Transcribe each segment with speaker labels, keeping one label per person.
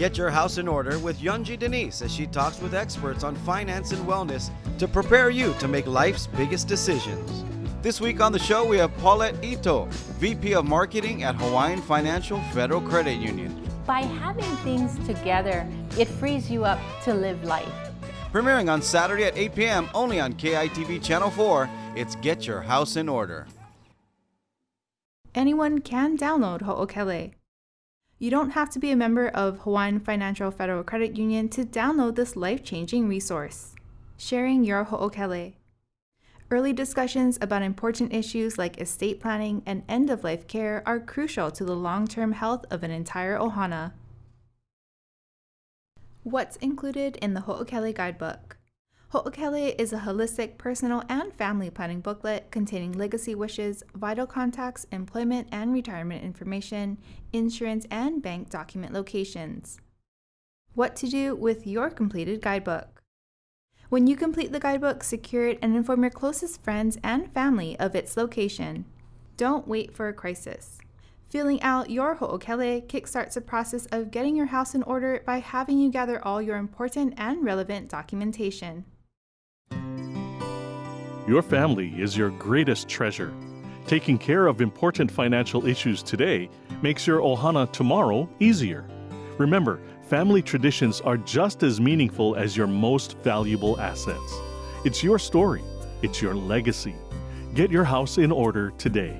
Speaker 1: Get your house in order with Yunji de Nies as she talks with experts on finance and wellness to prepare you to make life's biggest decisions. This week on the show, we have Paulette Ito, VP of Marketing at Hawaiian Financial Federal Credit Union.
Speaker 2: By having things together, it frees you up to live life.
Speaker 1: Premiering on Saturday at 8 p.m. only on KITV Channel 4, it's Get Your House in Order.
Speaker 3: Anyone can download Ho'okele. You don't have to be a member of Hawaiian Financial Federal Credit Union to download this life-changing resource. Sharing your Ho'okele. Early discussions about important issues like estate planning and end-of-life care are crucial to the long-term health of an entire ohana. What's included in the Ho'okele Guidebook? Ho'okele is a holistic personal and family planning booklet containing legacy wishes, vital contacts, employment and retirement information, insurance and bank document locations. What to do with your completed guidebook. When you complete the guidebook, secure it and inform your closest friends and family of its location. Don't wait for a crisis. Filling out your Ho'okele kickstarts the process of getting your house in order by having you gather all your important and relevant documentation.
Speaker 4: Your family is your greatest treasure. Taking care of important financial issues today makes your ohana tomorrow easier. Remember, family traditions are just as meaningful as your most valuable assets. It's your story, it's your legacy. Get your house in order today.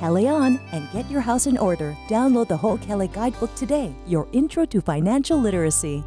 Speaker 5: Hale on and get your house in order. Download the Ho'okele Guidebook today, your intro to financial literacy.